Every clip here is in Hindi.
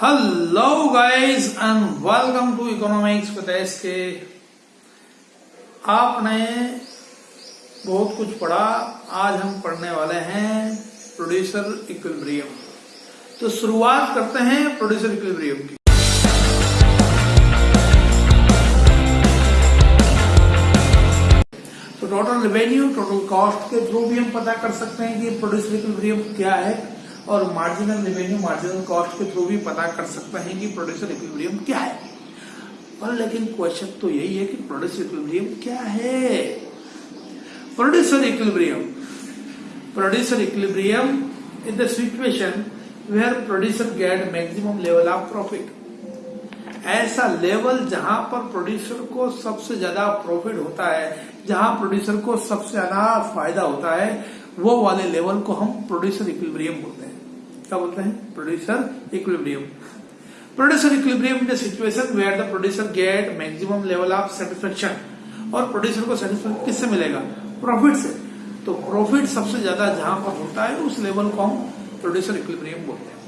Hello, guys and welcome to economics with K. आपने बहुत कुछ पढ़ा, आज हम पढ़ने वाले हैं प्रोड्यूसर इक्विलिब्रियम तो शुरुआत करते हैं प्रोड्यूसर इक्विलिब्रियम की। तो टोटल रेवेन्यू टोटल कॉस्ट के थ्रू भी हम पता कर सकते हैं कि प्रोड्यूसर इक्विलिब्रियम क्या है और मार्जिनल रेवेन्यू मार्जिनल कॉस्ट के थ्रू भी पता कर सकते हैं कि प्रोड्यूसर इक्विलिब्रियम क्या है। पर लेकिन क्वेश्चन तो यही है कि प्रोड्यूसर इक्विलिब्रियम क्या है? Producer equilibrium producer equilibrium in the situation where producer get maximum level of profit ऐसा लेवल जहाँ पर प्रोड्यूसर को सबसे ज़्यादा प्रॉफिट होता है, जहाँ प्रोड्यूसर को सबसे ज़्यादा फ़ायदा होता है, वो वाले लेवल को हम प्रोड्यूसर इक्विलिब्रियम बोलते हैं। क्या बोलते हैं? Producer equilibrium producer equilibrium in situation where the producer get maximum level of satisfaction और प्रोड्यूसर को सेटिस्फेक्शन किससे मिलेगा? प्रॉफिट से. तो प्रॉफिट सबसे ज़्यादा जहाँ पर होता है, उस लेवल को हम प्रोड्यूसर इक्विलिब्रियम बोलते हैं।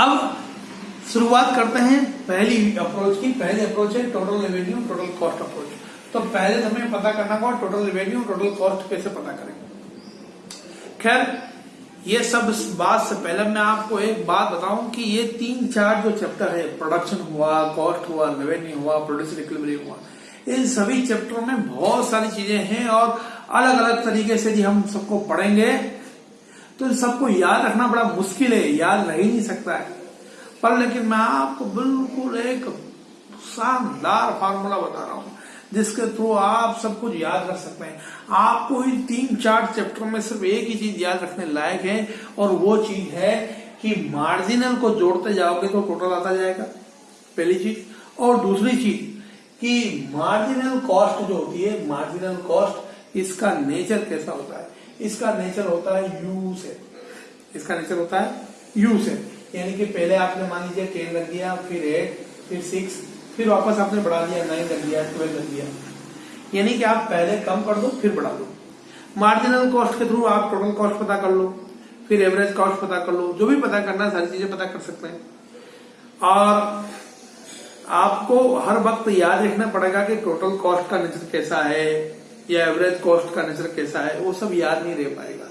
अब शुरुआत करते हैं पहली अप्रोच की। पहली अप्रोच है total revenue total cost approach तो पहले हमें पता करना होगा टोटल रेवेन्यू टोटल कॉस्ट कैसे पता करेंगे खैर ये सब बात से पहले मैं आपको एक बात बताऊँ कि ये तीन चार जो चैप्टर है प्रोडक्शन हुआ कॉस्ट हुआ रेवेन्यू हुआ प्रोड्यूसर इक्विलिब्रियम हुआ, इन सभी चैप्टरों में बहुत सारी चीज़ें हैं और अलग अलग तरीके से जी हम सबको पढ़ेंगे। तो इन सबको याद रखना बड़ा मुश्किल है, याद रह ही नहीं सकता है। पर लेकिन मैं आपको बिल्कुल एक शानदार फार्मूला बता रहा हूँ। जिसके थ्रू आप सब कुछ याद रख सकते हैं। आपको इन तीन, चार चैप्टर में सिर्फ़ एक ही चीज़ याद रखने लायक है, और वो चीज़ है कि मार्जिनल को जोड़ते जाओगे तो टोटल आता जाएगा, पहली चीज़। और दूसरी चीज़ कि मार्जिनल कॉस्ट जो होती है मार्जिनल कॉस्ट इसका नेचर कैसा होता है? इसका नेचर होता है यू से। इसका नेचर होता है यू से। यानी कि पहले आपने मान लीजिए टेन रख दिया, फिर एट फिर सिक्स फिर वापस आपने बढ़ा दिया नाइन रख दिया ट्वेल्व रख दिया। यानी कि आप पहले कम कर दो, फिर बढ़ा दो। मार्जिनल कॉस्ट के थ्रू आप टोटल कॉस्ट पता कर लो, फिर एवरेज कॉस्ट पता कर लो, जो भी पता करना सारी चीज़ें पता कर सकते हैं। और आपको हर वक्त याद रखना पड़ेगा कि टोटल कॉस्ट का नेचर कैसा है, या एवरेज कॉस्ट का नेचर कैसा है, वो सब याद नहीं रह पाएगा।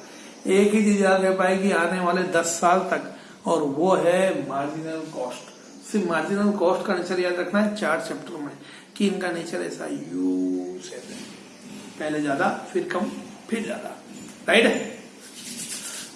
एक ही चीज़ याद रह पाएगी, आने वाले दस साल तक, और वो है मार्जिनल कॉस्ट सिर्फ़ मार्जिनल कॉस्ट का नेचर याद रखना है, चार चैप्टर में, कि इनका नेचर ऐसा यू से पहले ज़्यादा, फिर कम, फिर ज़्यादा। राइट है?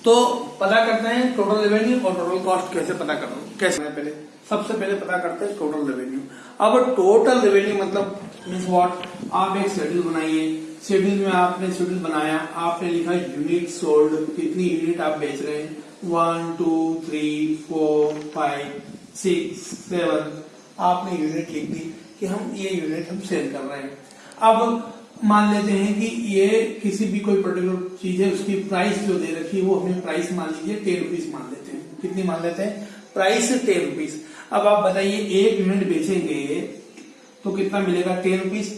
तो पता करते हैं टोटल रेवेन्यू और टोटल कॉस्ट कैसे पता करो कैसे है पहले सबसे पहले पता करते हैं टोटल रेवेन्यू अब टोटल रेवेन्यू मतलब मीन्स व्हाट आप एक शेड्यूल बनाइए। शेड्यूल में आपने शेड्यूल बनाया, आपने लिखा यूनिट सोल्ड कितनी यूनिट आप बेच रहे हैं? One two three four five seven आपने यूनिट लिख दी कि हम ये यूनिट हम सेल कर रहे हैं। अब मान लेते हैं कि ये किसी भी कोई पर्टिकुलर चीज़ है, उसकी प्राइस जो दे रखी है, वो हमें प्राइस मान लीजिए टेन रुपीज़ मान लेते हैं। कितनी मान लेते हैं? प्राइस टेन रुपीज़ अब आप बताइए, एक यूनिट बेचेंगे तो कितना मिलेगा टेन रुपीज़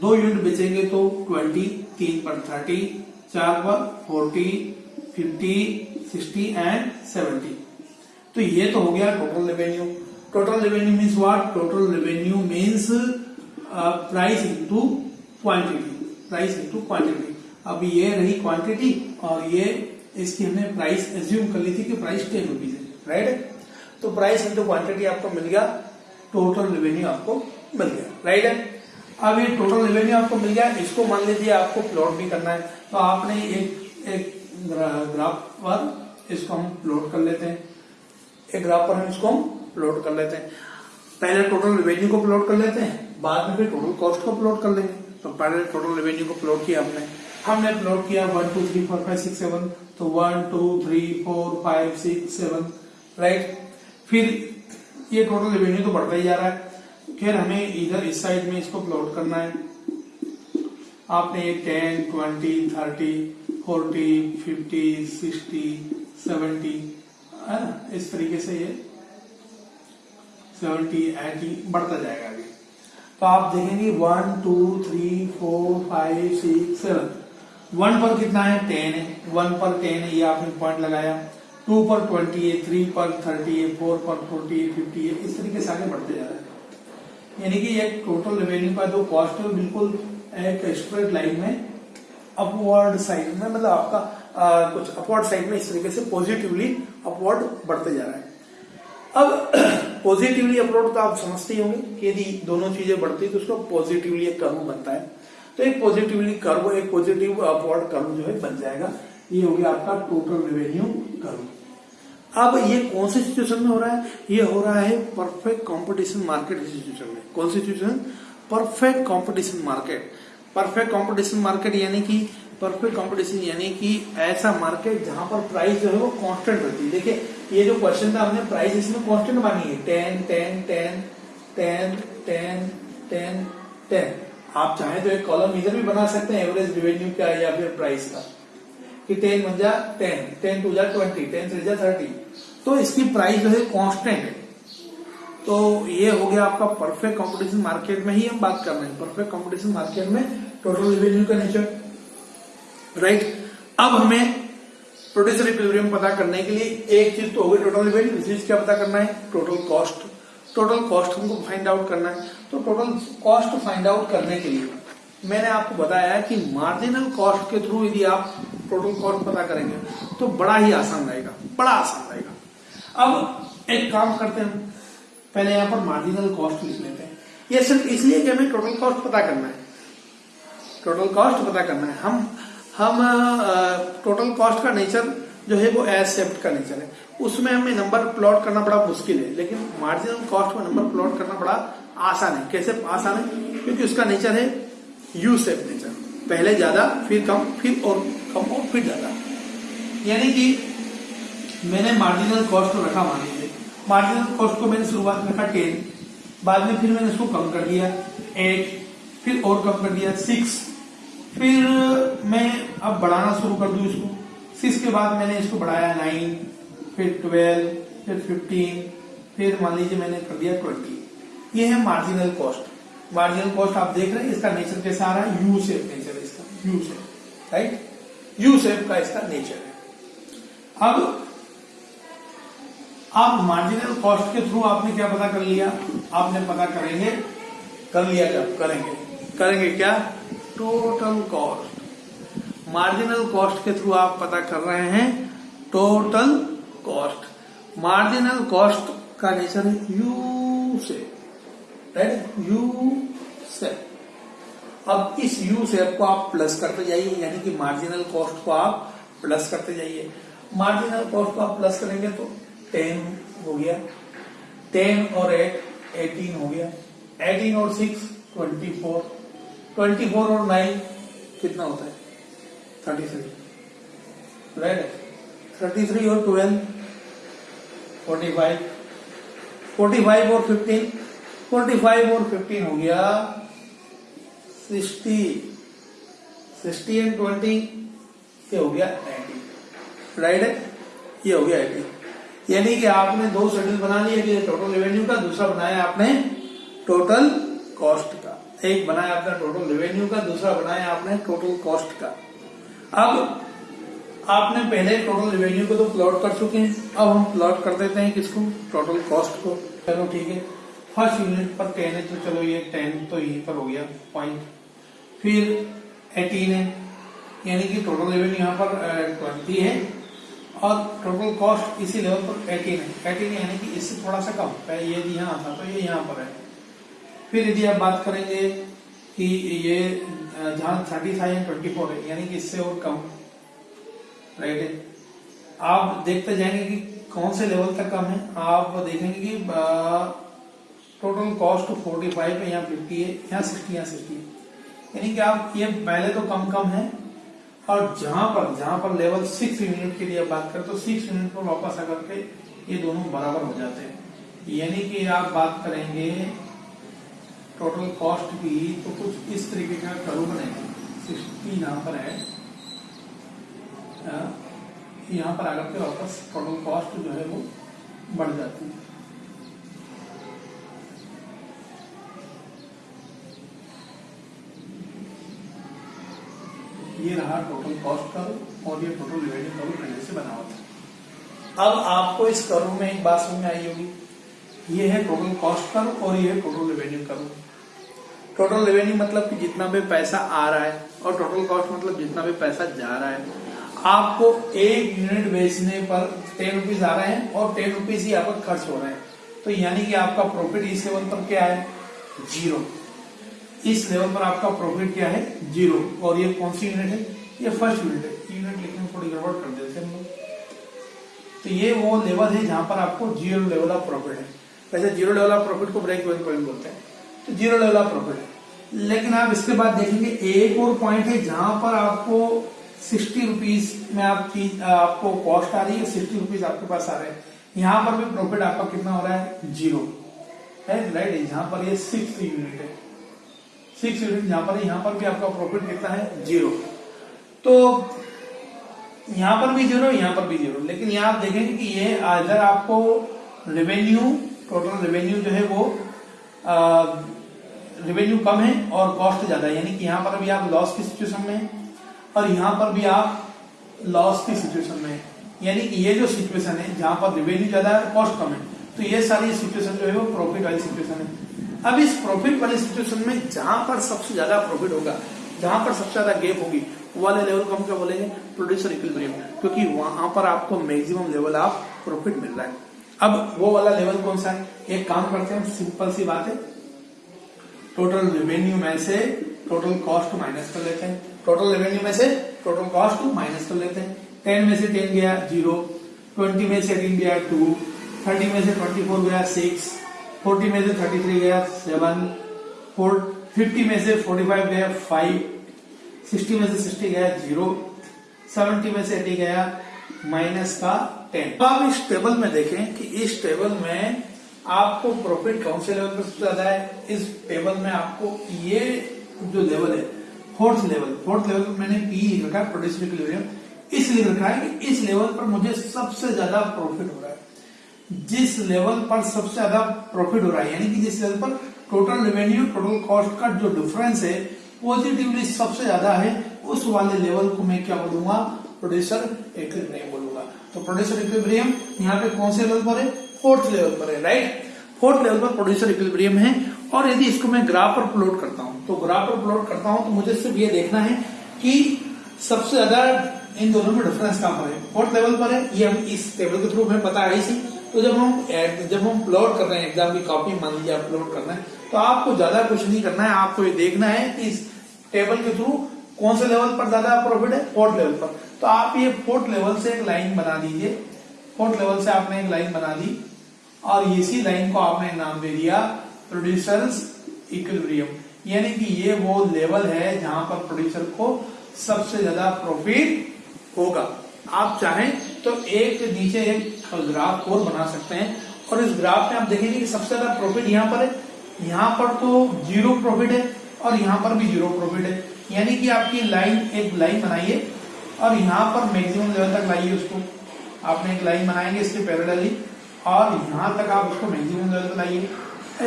दो यूनिट बेचेंगे तो ट्वेंटी तीन पर थर्टी चार पर forty fifty sixty and seventy तो ये तो हो गया total revenue total revenue means what total revenue means price into quantity price into quantity अब ये रही क्वांटिटी और ये इसकी हमने प्राइस एज्यूम कर ली थी कि प्राइस टेन रुपीज़ है राइट तो प्राइस इंटू क्वांटिटी आपको मिल गया टोटल रेवेन्यू आपको मिल गया राइट है अब ये टोटल रेवेन्यू आपको मिल गया, इसको मान लीजिए आपको प्लॉट भी करना है। तो आपने एक एक ग्राफ पर इसको हम प्लॉट कर लेते हैं। एक ग्राफ पर हम इसको हम प्लॉट कर लेते हैं। पहले टोटल रेवेन्यू को प्लॉट कर लेते हैं, बाद में फिर टोटल कॉस्ट को प्लॉट कर लेंगे। तो पहले टोटल रेवेन्यू को प्लॉट किया हमने। हमने प्लॉट किया one two three four five six seven तो one two three four five six seven right फिर ये टोटल रेवेन्यू तो बढ़ता ही जा रहा है। फिर हमें इधर इस साइड में इसको प्लॉट करना है। आपने ten twenty thirty forty fifty sixty seventy है ना इस तरीके से ये सेवेंटी एटी बढ़ता जाएगा आगे तो आप देखेंगे one two three four five six seven one पर कितना है? टेन है। वन पर टेन है, ये आपने पॉइंट लगाया। टू पर ट्वेंटी है थ्री पर थर्टी है फोर पर फोर्टी है फिफ्टी है। इस तरीके से आगे बढ़ते जा रहे हैं। यानी कि एक टोटल रेवेन्यू का जो कॉस्ट है बिल्कुल एक स्ट्रेट लाइन में अपवर्ड साइड में मतलब आपका आ, कुछ अपवर्ड साइड में इस तरीके से पॉजिटिवली अपवर्ड बढ़ते जा रहा है। अब पॉजिटिवली अपवर्ड तो आप समझते ही होंगे कि यदि दोनों चीज़ें बढ़ती है तो उसका पॉजिटिवली एक कर्व बनता है। तो एक पॉजिटिवली कर्व एक पॉजिटिव अपवर्ड कर्व जो है बन जाएगा। ये हो गया आपका टोटल रेवेन्यू कर्व अब ये कौन से सिचुएशन में हो रहा है? ये हो रहा है परफेक्ट कंपटीशन मार्केट सिचुएशन में। कौन सी situation perfect competition market perfect competition market यानी कि परफेक्ट कंपटीशन यानी कि ऐसा मार्केट जहाँ पर प्राइस जो है वो कांस्टेंट रहती है। देखिए, ये जो क्वेश्चन था हमने प्राइस इसमें कांस्टेंट मानी है। Ten ten ten ten ten ten ten आप चाहें तो एक कॉलम इधर भी बना सकते हैं एवरेज रिवेन्यू का या फिर प्राइस का। कि टेन बन जा टेन टेन टू जा ट्वेंटी टेन थ्री जा थर्टी तो इसकी प्राइस जो है कॉन्स्टेंट है। तो ये हो गया आपका परफेक्ट कंपटीशन मार्केट में ही हम बात कर रहे हैं। परफेक्ट कंपटीशन मार्केट में टोटल रिवेन्यू का नेचर राइट अब हमें प्रोड्यूसर इक्विलिब्रियम पता करने के लिए एक चीज़ तो हो गई टोटल रेवेन्यू दूसरी चीज़ क्या पता करना है? टोटल कॉस्ट टोटल कॉस्ट हमको फाइंड आउट करना है। तो टोटल कॉस्ट फाइंड आउट करने के लिए मैंने आपको बताया कि मार्जिनल कॉस्ट के थ्रू यदि आप टोटल कॉस्ट पता करेंगे तो बड़ा ही आसान रहेगा, बड़ा आसान रहेगा। अब एक काम करते हैं। पहले यहाँ पर मार्जिनल कॉस्ट लिख लेते हैं। ये सिर्फ़ इसलिए कि हमें टोटल कॉस्ट पता करना है। टोटल कॉस्ट पता करना है। हम हम टोटल कॉस्ट का नेचर जो है वो एज का नेचर है। उसमें हमें नंबर प्लॉट करना बड़ा मुश्किल है, लेकिन मार्जिनल कॉस्ट में नंबर प्लॉट करना बड़ा आसान है। कैसे आसान है? क्योंकि उसका नेचर है यू सेप नेचर पहले ज़्यादा, फिर कम, फिर और कम और फिर ज़्यादा। यानी कि मैंने मार्जिनल कॉस्ट रखा मान। मार्जिनल कॉस्ट को मैंने शुरुआत में रखा टेन बाद में फिर मैंने इसको कम कर दिया एट फिर और कम कर दिया सिक्स फिर मैं अब बढ़ाना शुरू कर दू इसको। सिक्स के बाद मैंने इसको बढ़ाया नाइन फिर ट्वेल्व फिर फिफ्टीन फिर मान लीजिए मैंने कर दिया ट्वेंटी ये है मार्जिनल कॉस्ट मार्जिनल कॉस्ट आप देख रहे हैं, इसका नेचर कैसा आ रहा है? यू शेप नेचर इसका। U shape right U shape का इसका नेचर है। अब आप मार्जिनल कॉस्ट के थ्रू आपने क्या पता कर लिया? आपने पता करेंगे, कर लिया क्या करेंगे। करेंगे क्या? टोटल कॉस्ट मार्जिनल कॉस्ट के थ्रू आप पता कर रहे हैं टोटल कॉस्ट मार्जिनल कॉस्ट का नेचर है यू से राइट यू सेप अब इस यू सेप को आप प्लस करते जाइए, यानी कि मार्जिनल कॉस्ट को आप प्लस करते जाइए। मार्जिनल कॉस्ट को आप प्लस करेंगे तो टेन हो गया। टेन और एट, एटीन हो गया। एटीन और six, twenty four. Twenty four और नाइन कितना होता है? Thirty three. Right thirty three और twelve, forty five. Forty five और फिफ्टीन, फोर्टी फाइव और फिफ्टीन हो गया सिक्सटी। सिक्सटी एंड ट्वेंटी, ये हो गया एटी। राइट है ये हो गया एटी। यानी कि आपने दो शेड्यूल बना लिए कि टोटल रेवेन्यू का, दूसरा बनाया आपने टोटल कॉस्ट का। एक बनाया आपने टोटल रेवेन्यू का, दूसरा बनाया आपने टोटल कॉस्ट का। अब आपने पहले टोटल रेवेन्यू को तो प्लॉट कर चुके हैं। अब हम प्लॉट कर देते हैं किसको? टोटल कॉस्ट को। चलो ठीक है। फ़र्स्ट यूनिट पर टेन है तो चलो ये टेन तो यहीं पर हो गया पॉइंट फिर एटीन है। यानी कि टोटल रेवेन्यू यहाँ पर ट्वेंटी है। और टोटल कॉस्ट इसी लेवल पर एटीन है एटीन यानी कि इससे थोड़ा सा कम। ये यहाँ था तो ये यहाँ पर है। फिर यदि आप बात करेंगे कि ये जहाँ thirty five and twenty four है, यानी कि इससे और कम। राइट है आप देखते जाएँगे कि कौन से लेवल तक कम है। आप देखेंगे कि टोटल कॉस्ट फोर्टी फाइव है यहाँ फिफ्टी है, यहाँ सिक्सटी यहाँ सिक्सटी यानी कि आप, ये पहले तो कम कम है और जहाँ पर जहाँ पर लेवल सिक्स यूनिट के लिए बात करें तो सिक्स यूनिट पर वापस आकर के ये दोनों बराबर हो जाते हैं। यानी कि आप बात करेंगे टोटल कॉस्ट की तो कुछ इस तरीके का कर्व बनेगा। सिक्सटी यहाँ पर है। यहाँ पर आकर के वापस टोटल कॉस्ट जो है वो बढ़ जाती है। ये रहा टोटल कॉस्ट कर्व और ये टोटल रेवेन्यू कर्व पहले से बना हुआ अब आपको इस कर्व में एक बात समझ में आई होगी। ये है टोटल कॉस्ट कर्व और ये है total revenue curve total revenue मतलब कि जितना भी पैसा आ रहा है और टोटल कॉस्ट मतलब जितना भी पैसा जा रहा है। आपको एक यूनिट बेचने पर टेन रुपीज़ आ रहे हैं और टेन रुपीज़ ही आपका खर्च हो रहे हैं। तो यानी कि आपका प्रॉफिट इस लेवल पर क्या है? ज़ीरो इस लेवल पर आपका प्रॉफिट क्या है? ज़ीरो और ये कौन सी यूनिट है? ये फ़र्स्ट यूनिट है। यूनिट लिखने में थोड़ी गड़बड़ कर देते हैं हम लोग। तो ये वो लेवल है जहाँ पर आपको ज़ीरो लेवल ऑफ़ प्रॉफिट है। वैसे ज़ीरो लेवल ऑफ़ प्रॉफिट को ब्रेक इवन पॉइंट बोलते हैं। तो ज़ीरो लेवल ऑफ़ प्रॉफिट है। लेकिन आप इसके बाद देखेंगे, एक और पॉइंट है जहाँ पर आपको सिक्सटी रुपीज़ में आप चीज़ आपको कॉस्ट आ रही है। सिक्सटी रुपीज़ आपके पास आ रहे हैं। यहाँ पर भी प्रॉफिट आपका कितना हो रहा है? ज़ीरो है राइट जहाँ पर ये सिक्स यूनिट है। सिक्स यूनिट जहाँ पर यहाँ पर भी आपका प्रॉफिट कितना है? ज़ीरो तो यहाँ पर भी ज़ीरो यहाँ पर भी ज़ीरो लेकिन यहाँ आप देखेंगे कि ये अगर आपको रेवेन्यू टोटल रेवेन्यू जो है वो रेवेन्यू कम है और कॉस्ट ज़्यादा है। यानी कि यहाँ पर भी आप लॉस की सिचुएशन में और यहाँ पर भी आप लॉस की सिचुएशन में यानी कि ये जो सिचुएशन है, जहाँ पर रेवेन्यू ज़्यादा है कॉस्ट कम है तो ये सारी सिचुएशन जो है वो प्रॉफिट वाली सिचुएशन है। अब इस प्रॉफिट वाली सिचुएशन में जहाँ पर सबसे ज़्यादा प्रॉफिट होगा, जहाँ पर सबसे ज़्यादा गेप होगी वाले लेवल को हम क्या बोलेंगे? प्रोड्यूसर इक्विलिब्रियम क्योंकि वहाँ पर आपको मैक्सिमम लेवल ऑफ़ प्रॉफिट मिल रहा है। अब वो वाला लेवल कौन सा है? एक काम करते हैं सिंपल सी बात है। टोटल रेवेन्यू में से टोटल कॉस्ट माइनस कर लेते हैं। टोटल रेवेन्यू में से टोटल कॉस्ट माइनस कर लेते हैं। टेन में से टेन गया ज़ीरो ट्वेंटी में से एटीन गया टू थर्टी में से ट्वेंटी फोर गया सिक्स फोर्टी में से थर्टी थ्री गया, सेवन, फोर, फिफ्टी में से फोर्टी फाइव गया, फाइव, सिक्सटी में से सिक्सटी गया, ज़ीरो, सेवेंटी में से एटी गया, माइनस का टेन। तो आप इस टेबल में देखें कि इस टेबल में आपको प्रॉफिट कौन से लेवल पर सबसे ज़्यादा है? इस टेबल में आपको ये जो लेवल है फोर्थ लेवल फोर्थ लेवल पर मैंने पी रखा है प्रोड्यूस इसलिए रखा है कि इस लेवल पर मुझे सबसे ज़्यादा प्रॉफिट हो रहा है। जिस लेवल पर सबसे ज़्यादा प्रॉफिट हो रहा है, यानी कि जिस लेवल पर टोटल रेवेन्यू टोटल कॉस्ट का जो डिफरेंस है पॉजिटिवली सबसे ज़्यादा है, उस वाले लेवल को मैं क्या बोलूँगा? प्रोड्यूसर इक्विलिब्रियम बोलूँगा। तो प्रोड्यूसर इक्विलिब्रियम यहाँ पे कौन से लेवल पर है? फोर्थ लेवल पर है राइट फोर्थ लेवल पर प्रोड्यूसर इक्विलिब्रियम है, और यदि इसको मैं ग्राफ पर प्लॉट करता हूँ तो ग्राफ पर प्लॉट करता हूँ तो मुझे सिर्फ़ ये देखना है कि सबसे ज़्यादा इन दोनों में डिफरेंस कहाँ पर है? फोर्थ लेवल पर है, ये हम इस टेबल के थ्रू हमें पता है। इसी तो जब हम जब हम अपलोड कर रहे हैं एग्ज़ाम की कॉपी मान लीजिए अपलोड करना है तो आपको ज़्यादा कुछ नहीं करना है, आपको ये देखना है कि इस टेबल के थ्रू कौन से लेवल पर ज़्यादा प्रॉफिट है फोर्थ लेवल पर। तो आप ये फोर्थ लेवल से एक लाइन बना दीजिए। फोर्थ लेवल से आपने एक लाइन बना दी और इसी लाइन को आपने नाम दे दिया प्रोड्यूसर्स इक्विलिब्रियम यानी कि ये वो लेवल है जहाँ पर प्रोड्यूसर को सबसे ज़्यादा प्रॉफिट होगा। आप चाहें तो एक नीचे एक ग्राफ और बना सकते हैं। और इस ग्राफ में आप देखेंगे कि सबसे ज़्यादा प्रॉफिट यहाँ पर है। यहाँ पर तो ज़ीरो प्रॉफिट है और यहाँ पर भी ज़ीरो प्रॉफिट है। यानी कि आपकी लाइन एक लाइन बनाइए और यहाँ पर मैक्सिमम लेवल तक लाइए उसको। आपने एक लाइन बनाएँगे इसके पैरेलली और यहाँ तक आप उसको मैक्सिमम लेवल तक लाइए।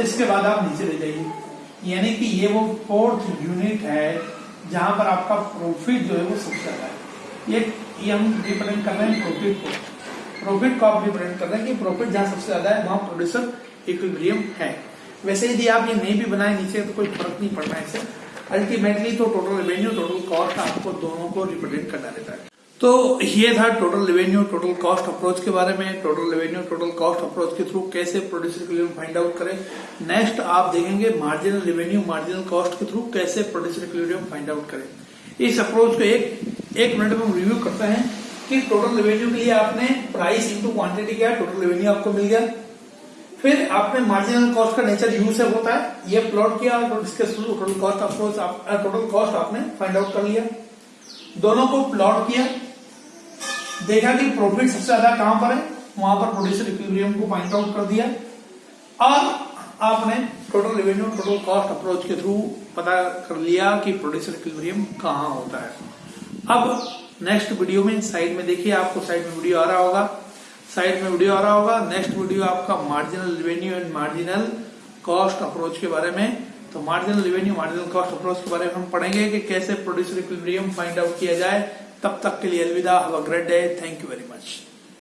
इसके बाद आप नीचे ले जाइए। यानी कि ये वो फोर्थ यूनिट है जहाँ पर आपका प्रॉफिट जो है वो सबसे ज़्यादा है। ये हम रिप्रेजेंट कर रहे हैं प्रॉफिट को। प्रॉफिट को आप रिप्रेजेंट कर रहे हैं कि प्रॉफिट जहाँ सबसे ज़्यादा है, वहाँ प्रोड्यूसर इक्विलिब्रियम है। वैसे यदि आप ये नहीं भी बनाए नीचे तो कोई फ़र्क नहीं पड़ना है अल्टीमेटली तो टोटल रेवेन्यू टोटल कॉस्ट आपको दोनों को रिप्रेजेंट करना रहता है। तो ये था total revenue total cost approach के बारे में। Total revenue total cost approach के थ्रू कैसे प्रोड्यूसर इक्विलिब्रियम फाइंड आउट करें। नेक्स्ट आप देखेंगे मार्जिनल रेवेन्यू मार्जिनल कॉस्ट के थ्रू कैसे प्रोड्यूसर इक्विलिब्रियम फाइंड आउट करें। इस अप्रोच को एक एक मिनट में हम रिव्यू करते हैं कि टोटल रेवेन्यू के लिए आपने प्राइस इंटू क्वांटिटी किया टोटल रेवेन्यू आपको मिल गया। फिर आपने मार्जिनल कॉस्ट का नेचर यू से होता है ये प्लॉट किया और इसके total cost approach total cost आपने फाइंड आउट कर लिया। दोनों को प्लॉट किया। देखा कि प्रॉफिट सबसे ज़्यादा कहाँ पर है? वहाँ पर प्रोड्यूसर इक्विलिब्रियम को फाइंड आउट कर दिया। और आपने total revenue total cost approach के थ्रू पता कर लिया कि प्रोड्यूसर इक्विलिब्रियम कहाँ होता है। अब नेक्स्ट वीडियो में साइड में देखिए, आपको साइड में वीडियो आ रहा होगा। साइड में वीडियो आ रहा होगा। नेक्स्ट वीडियो आपका marginal revenue and marginal cost approach के बारे में। तो marginal revenue marginal cost approach के बारे में हम पढ़ेंगे कि कैसे प्रोड्यूसर इक्विलिब्रियम फाइंड आउट किया जाए। तब तक के लिए अलविदा। Have a great day thank you very much